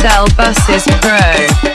SL Buses Pro.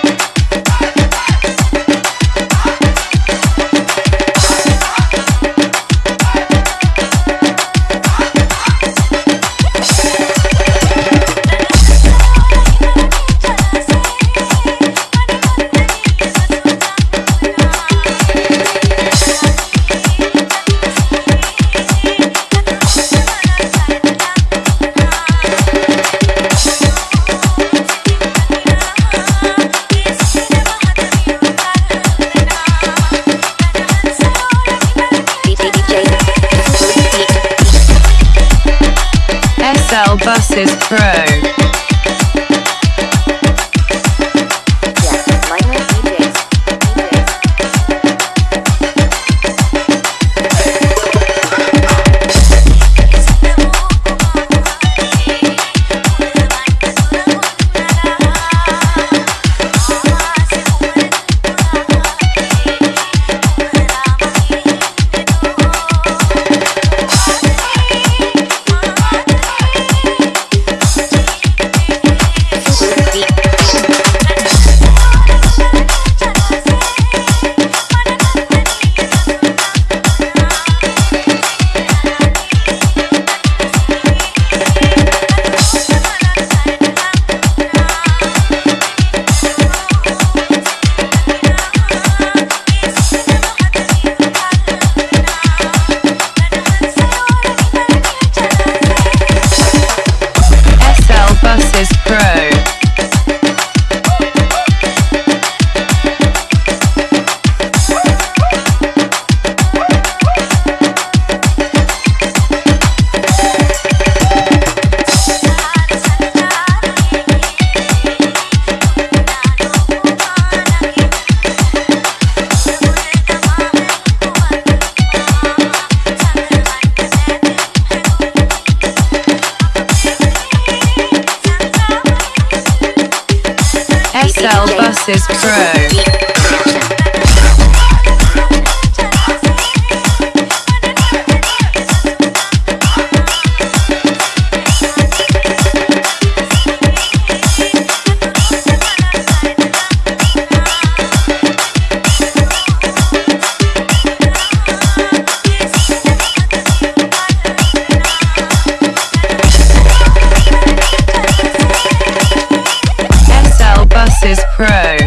SL Buses Pro. Mrs. Pro. Mixes Pro.